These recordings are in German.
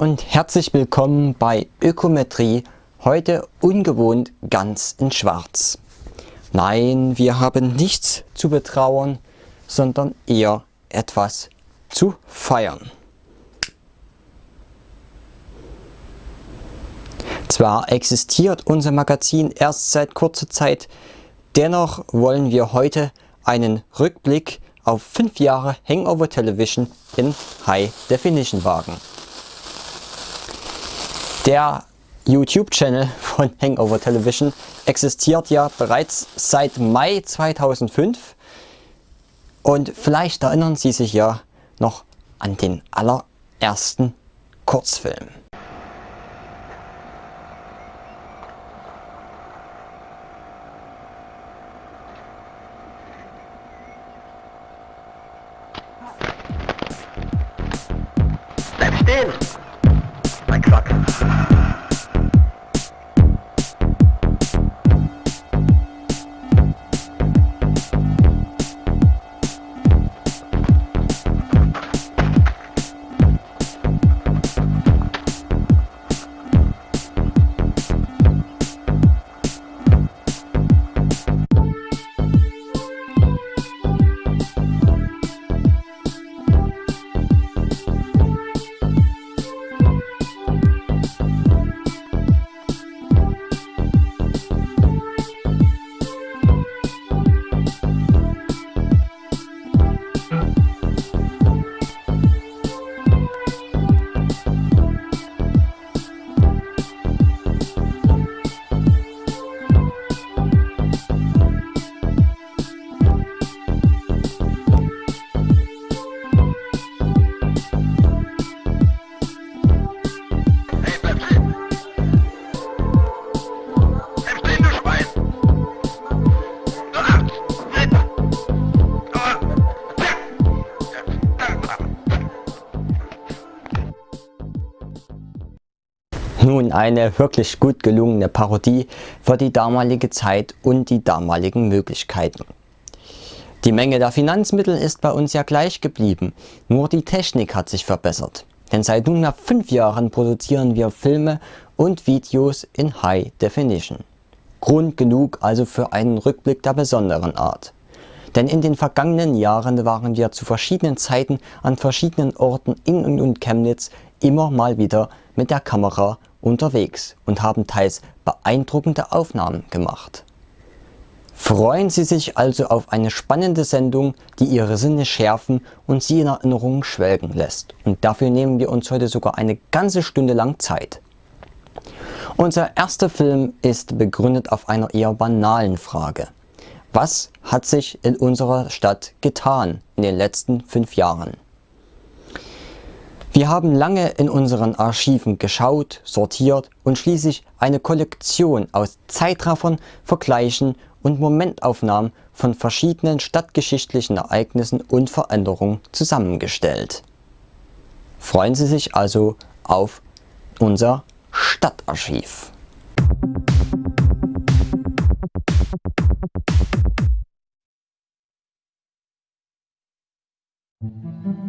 Und herzlich willkommen bei Ökometrie, heute ungewohnt ganz in schwarz. Nein, wir haben nichts zu betrauern, sondern eher etwas zu feiern. Zwar existiert unser Magazin erst seit kurzer Zeit, dennoch wollen wir heute einen Rückblick auf 5 Jahre Hangover Television in High Definition wagen. Der YouTube-Channel von Hangover Television existiert ja bereits seit Mai 2005 und vielleicht erinnern Sie sich ja noch an den allerersten Kurzfilm. Eine wirklich gut gelungene Parodie für die damalige Zeit und die damaligen Möglichkeiten. Die Menge der Finanzmittel ist bei uns ja gleich geblieben, nur die Technik hat sich verbessert. Denn seit nunmehr fünf Jahren produzieren wir Filme und Videos in High Definition. Grund genug also für einen Rückblick der besonderen Art. Denn in den vergangenen Jahren waren wir zu verschiedenen Zeiten an verschiedenen Orten in und um Chemnitz immer mal wieder mit der Kamera unterwegs und haben teils beeindruckende Aufnahmen gemacht. Freuen Sie sich also auf eine spannende Sendung, die Ihre Sinne schärfen und Sie in Erinnerungen schwelgen lässt. Und dafür nehmen wir uns heute sogar eine ganze Stunde lang Zeit. Unser erster Film ist begründet auf einer eher banalen Frage. Was hat sich in unserer Stadt getan in den letzten fünf Jahren? Wir haben lange in unseren Archiven geschaut, sortiert und schließlich eine Kollektion aus Zeitraffern, Vergleichen und Momentaufnahmen von verschiedenen stadtgeschichtlichen Ereignissen und Veränderungen zusammengestellt. Freuen Sie sich also auf unser Stadtarchiv. Musik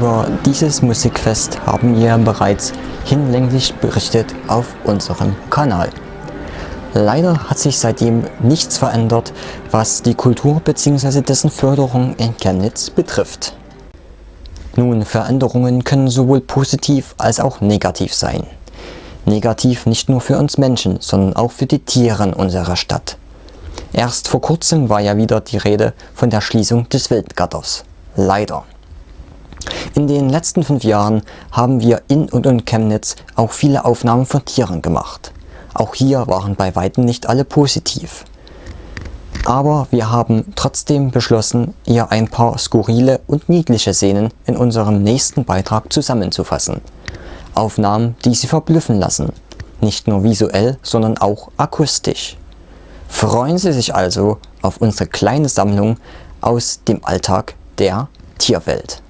Über dieses Musikfest haben wir bereits hinlänglich berichtet auf unserem Kanal. Leider hat sich seitdem nichts verändert, was die Kultur bzw. dessen Förderung in Chemnitz betrifft. Nun, Veränderungen können sowohl positiv als auch negativ sein. Negativ nicht nur für uns Menschen, sondern auch für die Tiere unserer Stadt. Erst vor kurzem war ja wieder die Rede von der Schließung des Wildgatters. Leider. In den letzten fünf Jahren haben wir in und um Chemnitz auch viele Aufnahmen von Tieren gemacht. Auch hier waren bei weitem nicht alle positiv. Aber wir haben trotzdem beschlossen, ihr ein paar skurrile und niedliche Szenen in unserem nächsten Beitrag zusammenzufassen. Aufnahmen, die Sie verblüffen lassen. Nicht nur visuell, sondern auch akustisch. Freuen Sie sich also auf unsere kleine Sammlung aus dem Alltag der Tierwelt.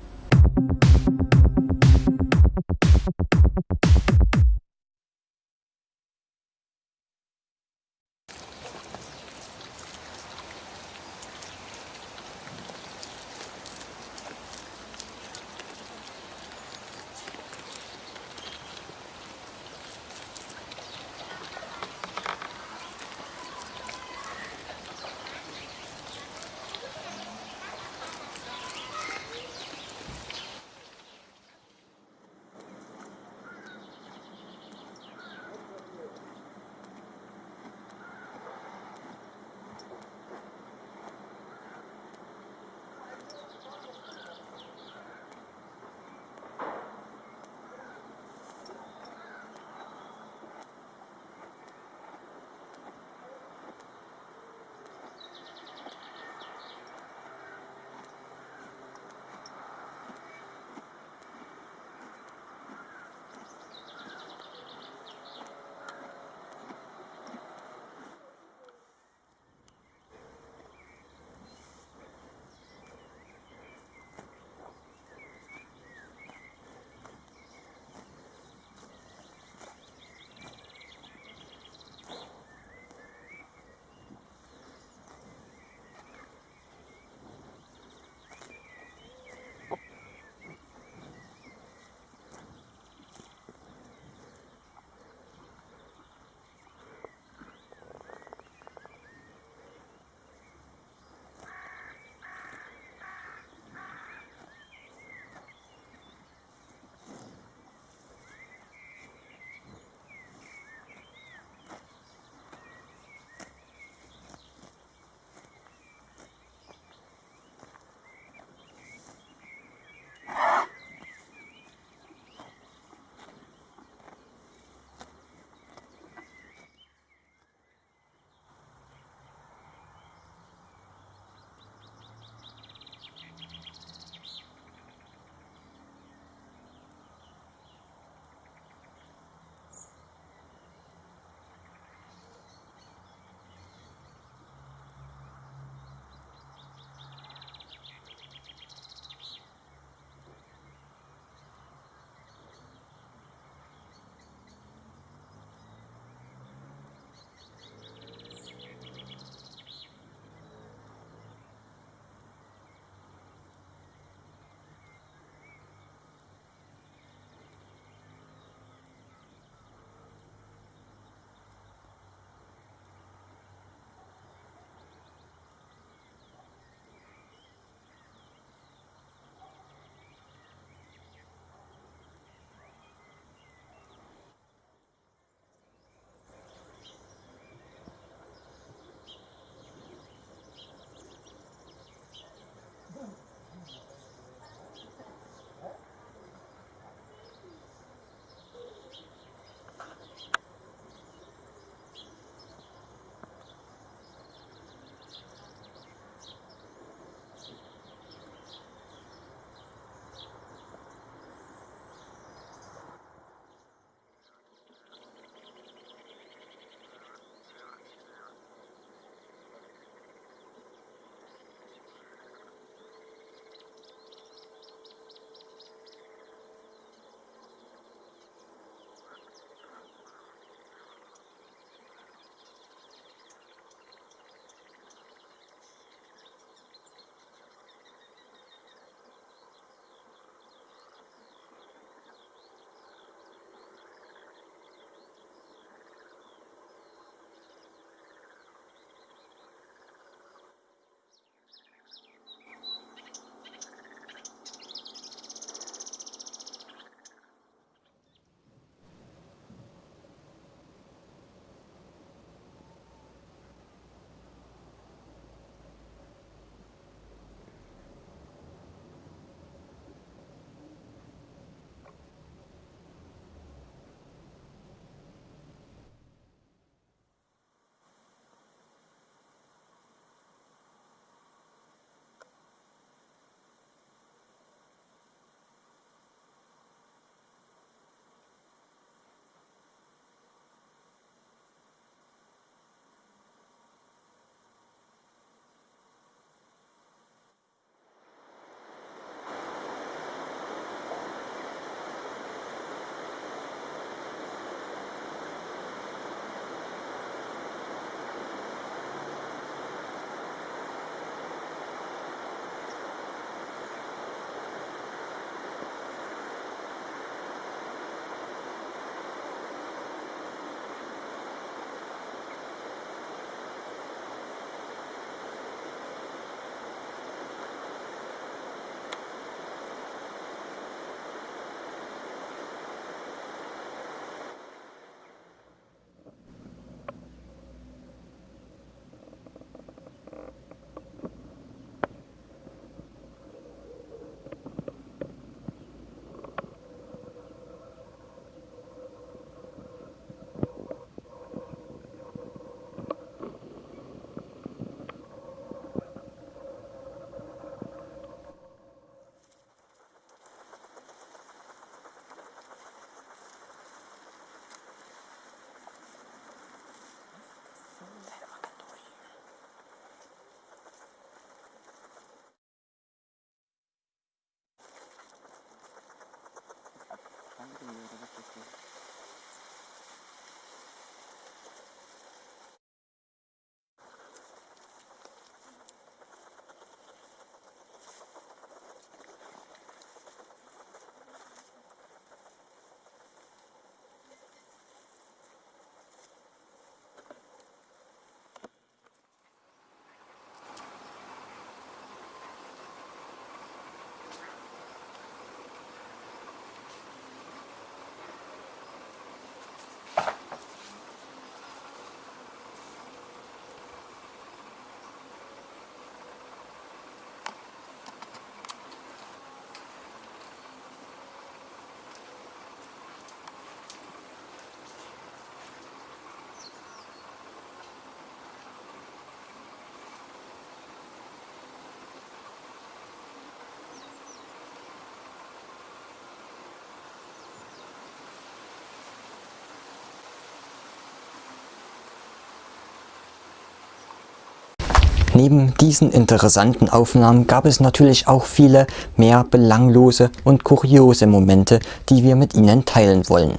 Neben diesen interessanten Aufnahmen gab es natürlich auch viele mehr belanglose und kuriose Momente, die wir mit Ihnen teilen wollen.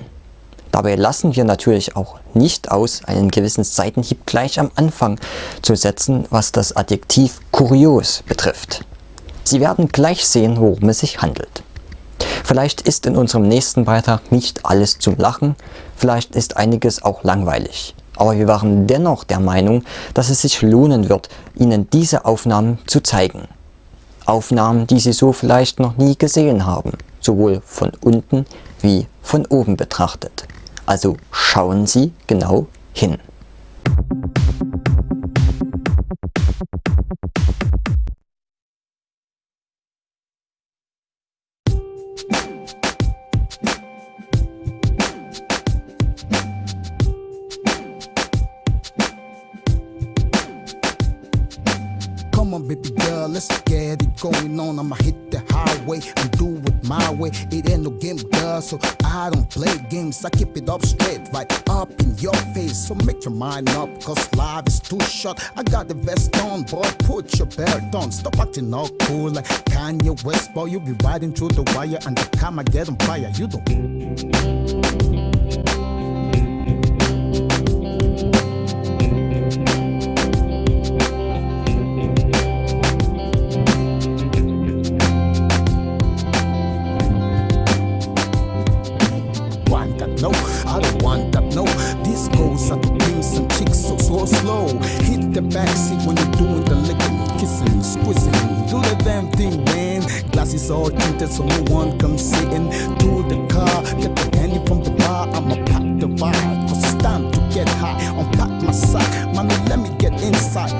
Dabei lassen wir natürlich auch nicht aus, einen gewissen Seitenhieb gleich am Anfang zu setzen, was das Adjektiv kurios betrifft. Sie werden gleich sehen, worum es sich handelt. Vielleicht ist in unserem nächsten Beitrag nicht alles zum Lachen, vielleicht ist einiges auch langweilig. Aber wir waren dennoch der Meinung, dass es sich lohnen wird, Ihnen diese Aufnahmen zu zeigen. Aufnahmen, die Sie so vielleicht noch nie gesehen haben, sowohl von unten wie von oben betrachtet. Also schauen Sie genau hin. On, baby girl, let's get it going on. I'ma hit the highway and do it my way. It ain't no game, girl, so I don't play games. I keep it up straight, right up in your face. So make your mind up, cause life is too short. I got the vest on, boy, put your belt on. Stop acting all cool like Kanye West, boy. You be riding through the wire and the camera get on fire. You don't. Hit the backseat when you're doing the licking, kissing, squeezing. Do the damn thing, man. Glasses all tinted so no one comes sitting. To the car, get the penny from the bar. I'ma pack the vibe, cause it's time to get high. Unpack my sack, mommy, let me get inside.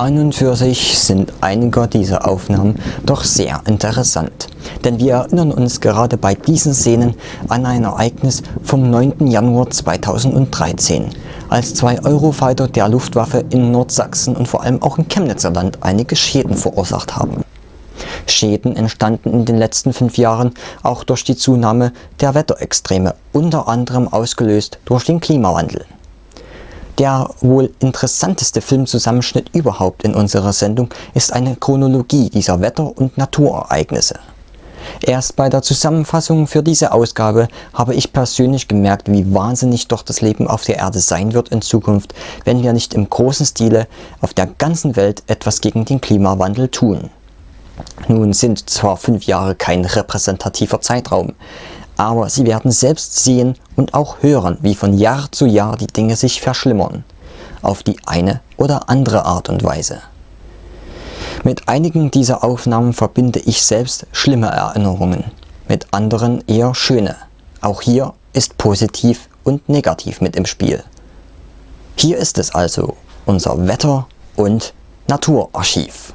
An und für sich sind einige dieser Aufnahmen doch sehr interessant, denn wir erinnern uns gerade bei diesen Szenen an ein Ereignis vom 9. Januar 2013, als zwei Eurofighter der Luftwaffe in Nordsachsen und vor allem auch im Chemnitzer Land einige Schäden verursacht haben. Schäden entstanden in den letzten fünf Jahren auch durch die Zunahme der Wetterextreme, unter anderem ausgelöst durch den Klimawandel. Der wohl interessanteste Filmzusammenschnitt überhaupt in unserer Sendung ist eine Chronologie dieser Wetter- und Naturereignisse. Erst bei der Zusammenfassung für diese Ausgabe habe ich persönlich gemerkt, wie wahnsinnig doch das Leben auf der Erde sein wird in Zukunft, wenn wir nicht im großen Stile auf der ganzen Welt etwas gegen den Klimawandel tun. Nun sind zwar fünf Jahre kein repräsentativer Zeitraum, aber Sie werden selbst sehen und auch hören, wie von Jahr zu Jahr die Dinge sich verschlimmern, auf die eine oder andere Art und Weise. Mit einigen dieser Aufnahmen verbinde ich selbst schlimme Erinnerungen, mit anderen eher schöne. Auch hier ist positiv und negativ mit im Spiel. Hier ist es also, unser Wetter- und Naturarchiv.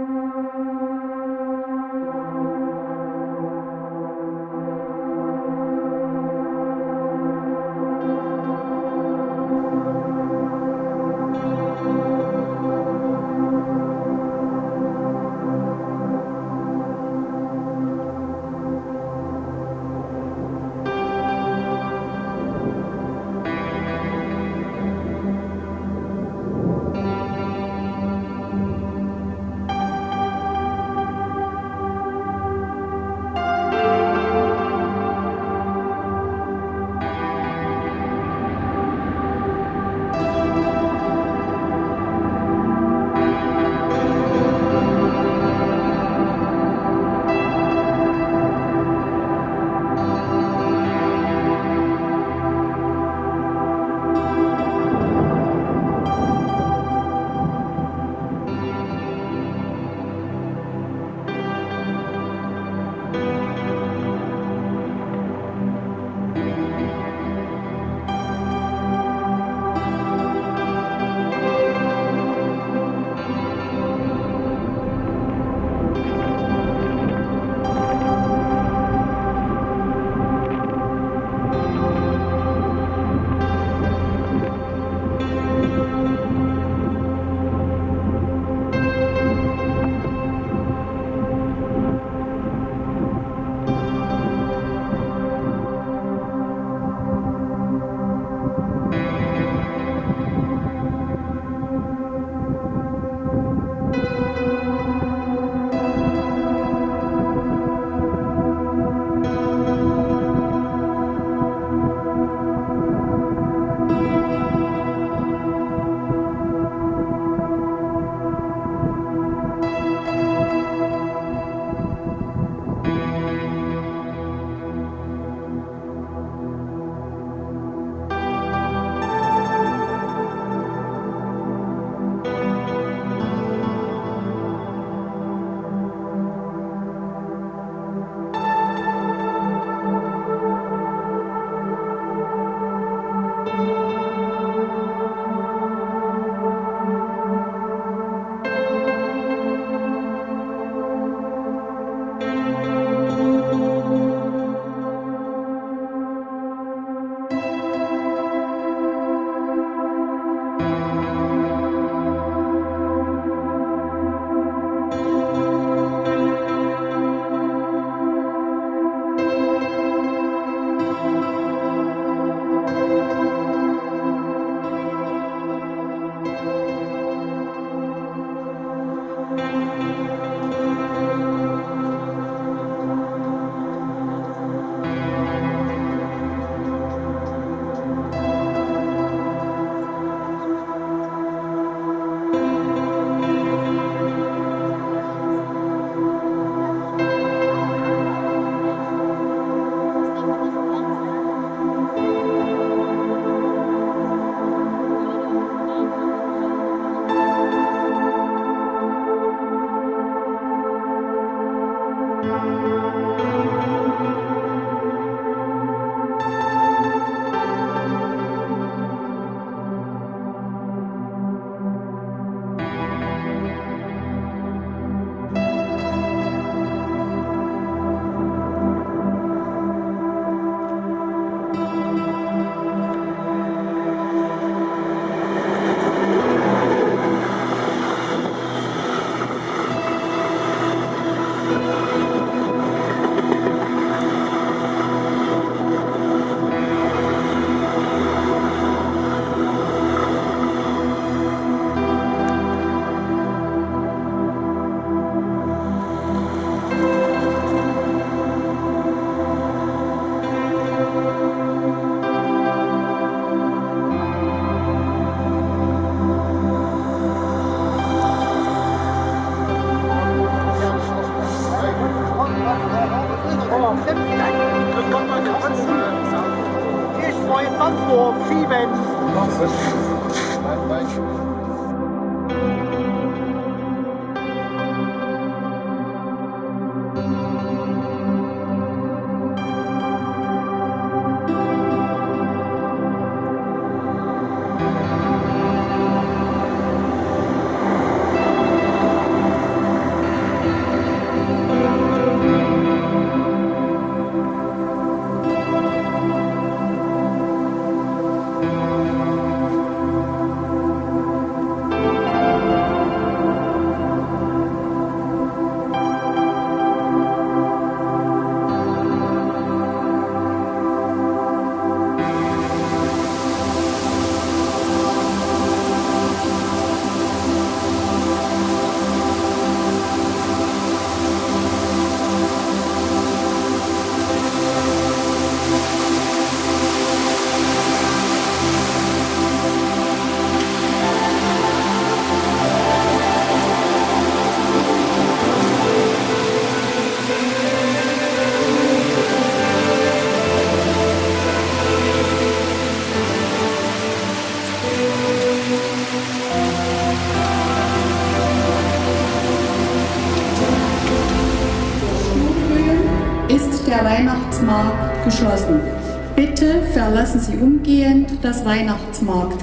ist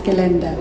calendar.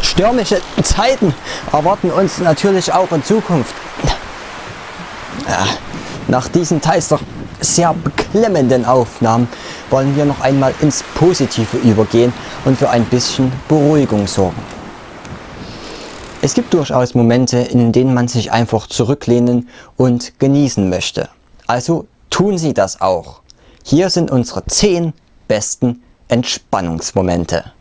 Stürmische Zeiten erwarten uns natürlich auch in Zukunft. Ja, nach diesen teils doch sehr beklemmenden Aufnahmen wollen wir noch einmal ins Positive übergehen und für ein bisschen Beruhigung sorgen. Es gibt durchaus Momente, in denen man sich einfach zurücklehnen und genießen möchte. Also tun Sie das auch. Hier sind unsere 10 besten Entspannungsmomente.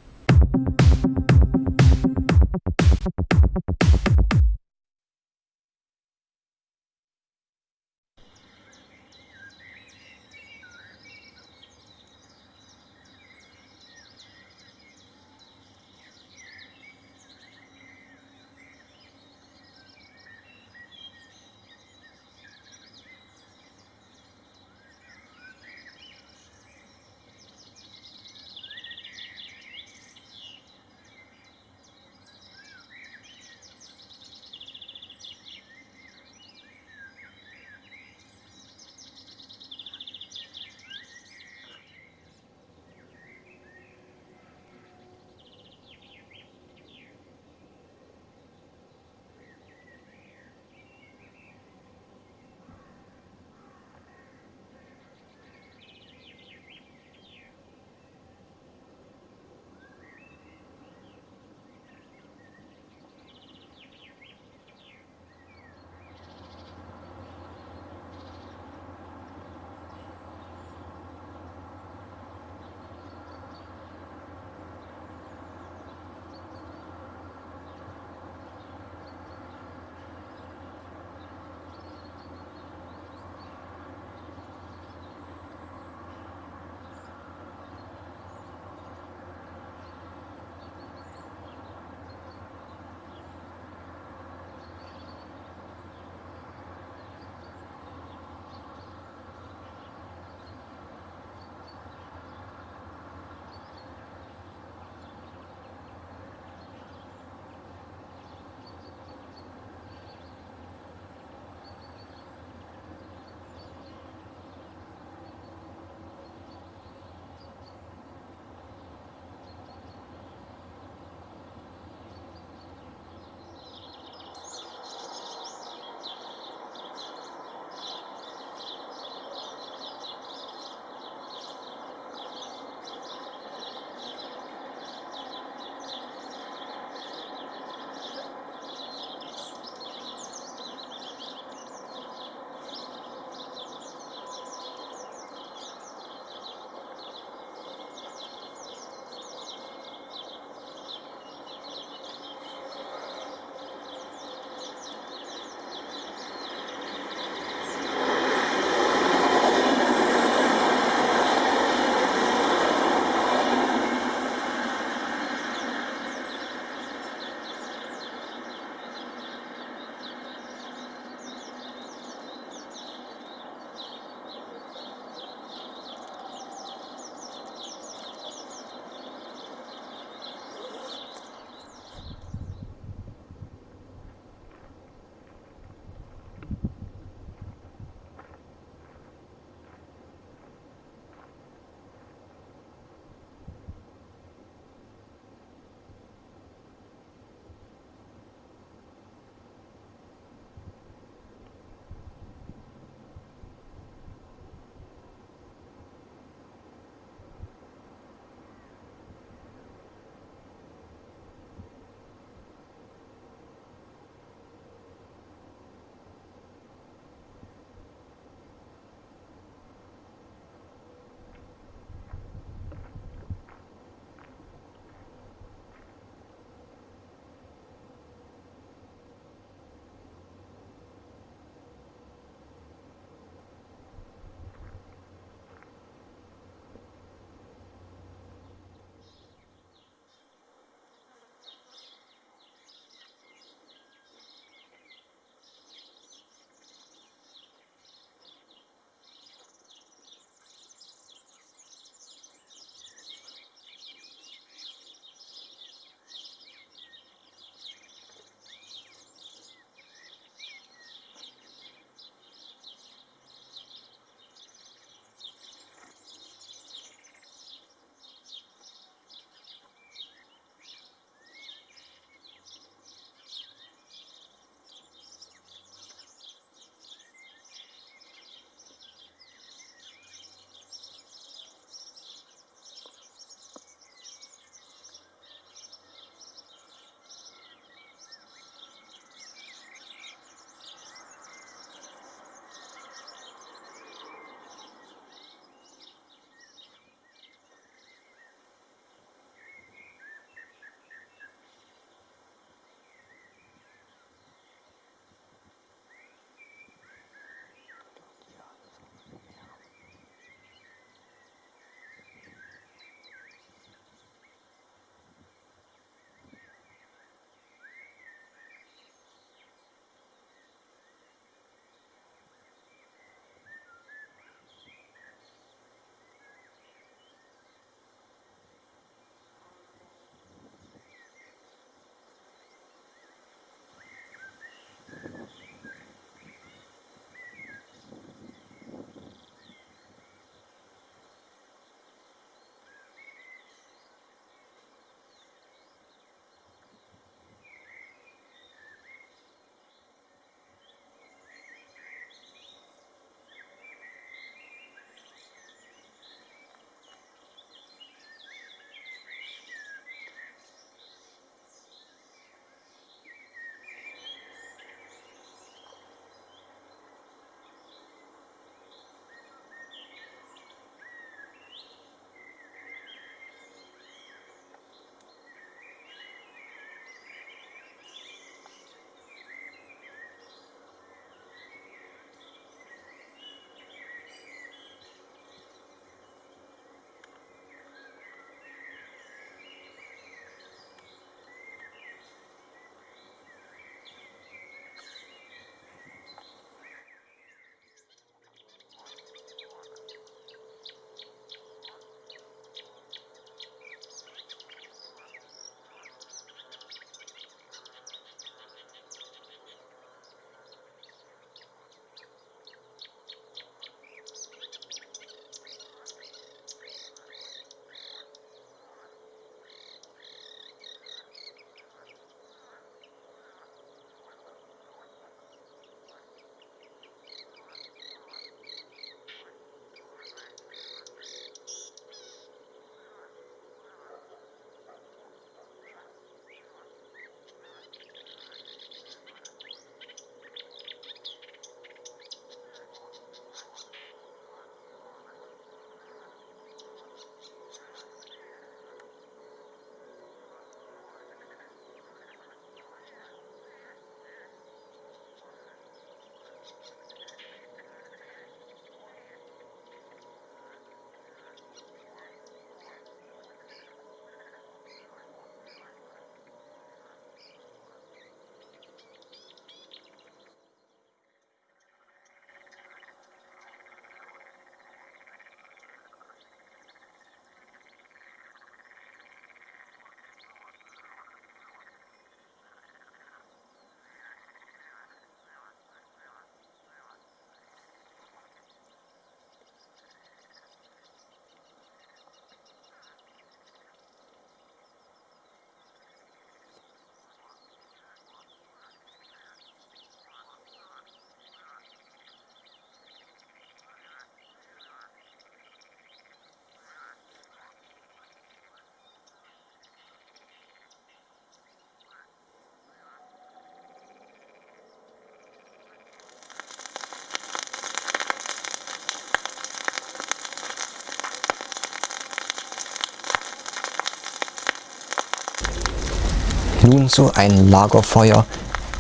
Nun, so ein Lagerfeuer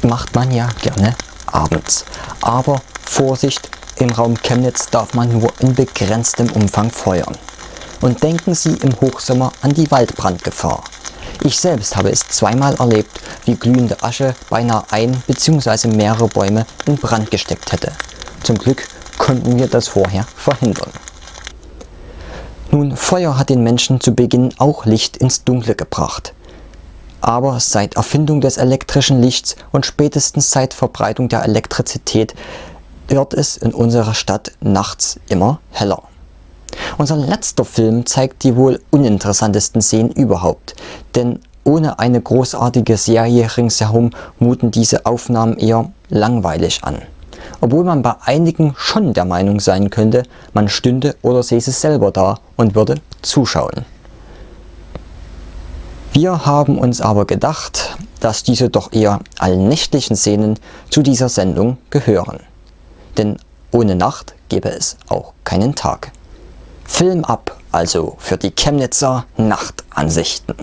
macht man ja gerne abends. Aber Vorsicht, im Raum Chemnitz darf man nur in begrenztem Umfang feuern. Und denken Sie im Hochsommer an die Waldbrandgefahr. Ich selbst habe es zweimal erlebt, wie glühende Asche beinahe ein bzw. mehrere Bäume in Brand gesteckt hätte. Zum Glück konnten wir das vorher verhindern. Nun, Feuer hat den Menschen zu Beginn auch Licht ins Dunkle gebracht. Aber seit Erfindung des elektrischen Lichts und spätestens seit Verbreitung der Elektrizität wird es in unserer Stadt nachts immer heller. Unser letzter Film zeigt die wohl uninteressantesten Szenen überhaupt, denn ohne eine großartige Serie ringsherum muten diese Aufnahmen eher langweilig an. Obwohl man bei einigen schon der Meinung sein könnte, man stünde oder säße selber da und würde zuschauen. Wir haben uns aber gedacht, dass diese doch eher allnächtlichen Szenen zu dieser Sendung gehören. Denn ohne Nacht gäbe es auch keinen Tag. Film ab also für die Chemnitzer Nachtansichten.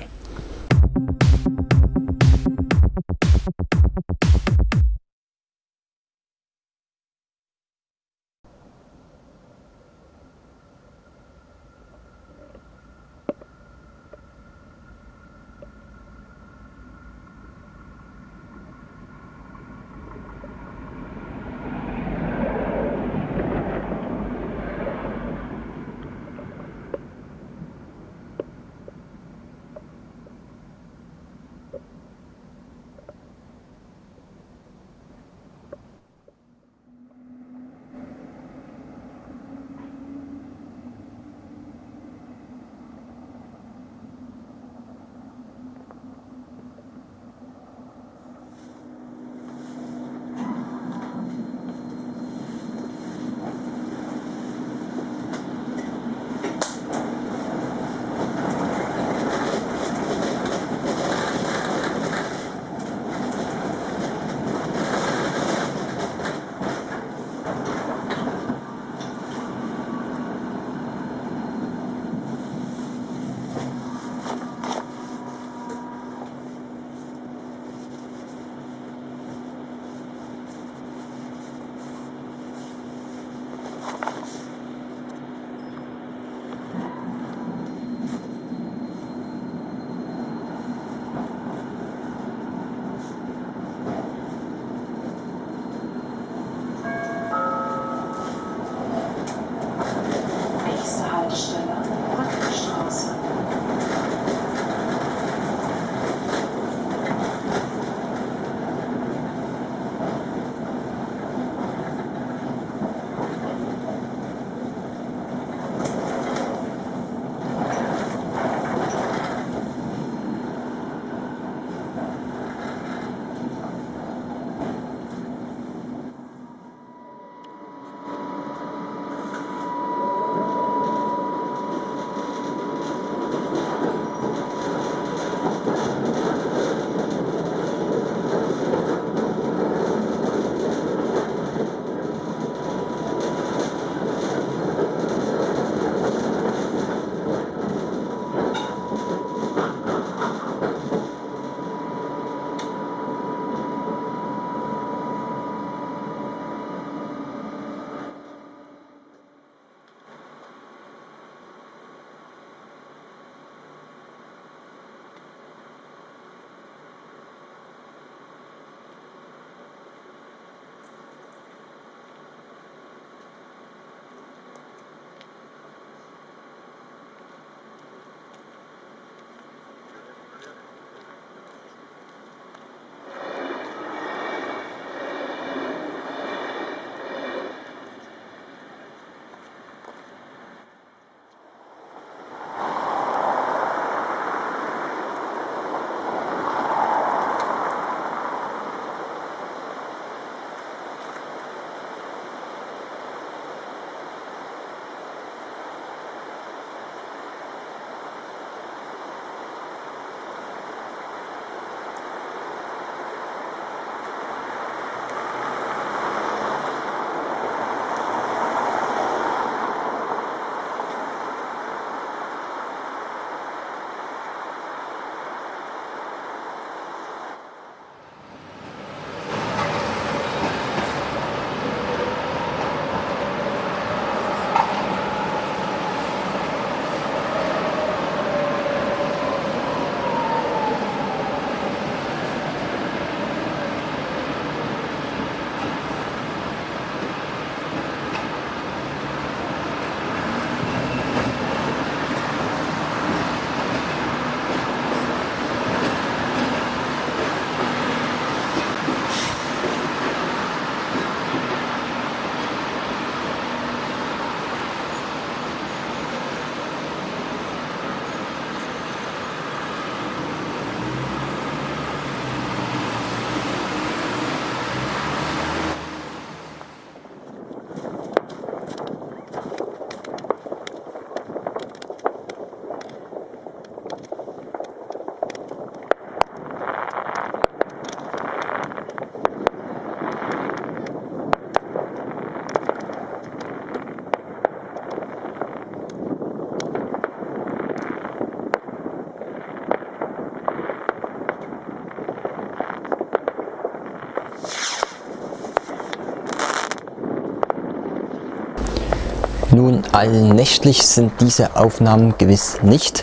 Nun, allnächtlich sind diese Aufnahmen gewiss nicht,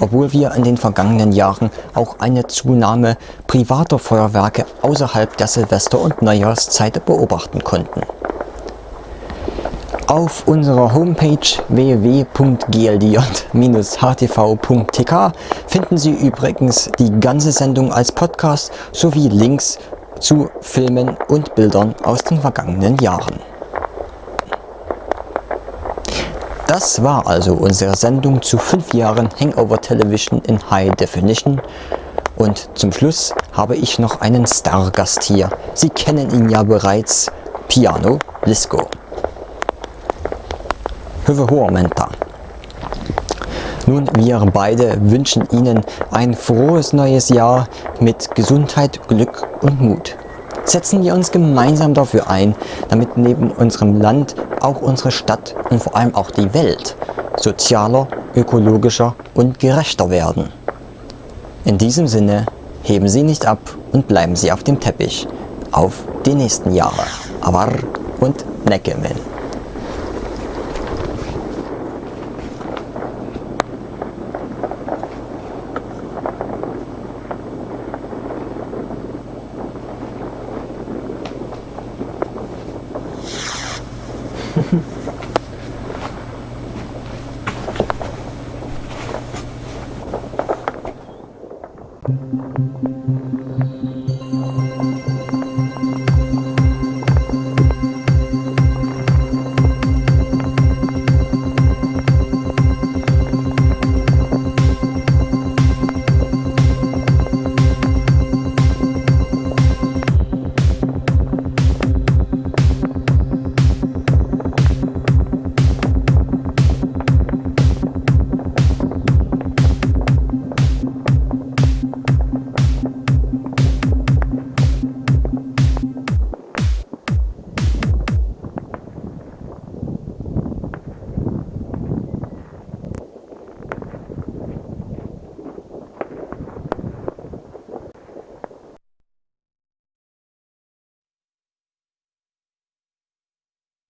obwohl wir in den vergangenen Jahren auch eine Zunahme privater Feuerwerke außerhalb der Silvester- und Neujahrszeit beobachten konnten. Auf unserer Homepage www.gld-htv.tk finden Sie übrigens die ganze Sendung als Podcast sowie Links zu Filmen und Bildern aus den vergangenen Jahren. Das war also unsere Sendung zu 5 Jahren Hangover Television in High Definition. Und zum Schluss habe ich noch einen Stargast hier. Sie kennen ihn ja bereits, Piano Lisco. Hyvä huomenta. Nun, wir beide wünschen Ihnen ein frohes neues Jahr mit Gesundheit, Glück und Mut. Setzen wir uns gemeinsam dafür ein, damit neben unserem Land auch unsere Stadt und vor allem auch die Welt sozialer, ökologischer und gerechter werden. In diesem Sinne, heben Sie nicht ab und bleiben Sie auf dem Teppich. Auf die nächsten Jahre. Avar und Neckemen.